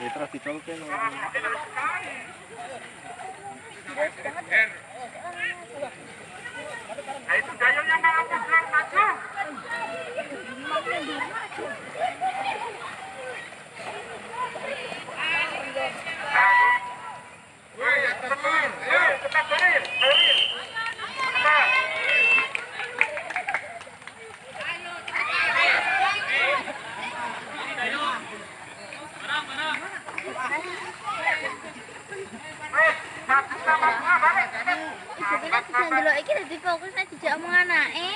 Ya terus dicolke no. Nah itu gayungnya mau pulang maju. Dadi fokus nek dijak omong anake.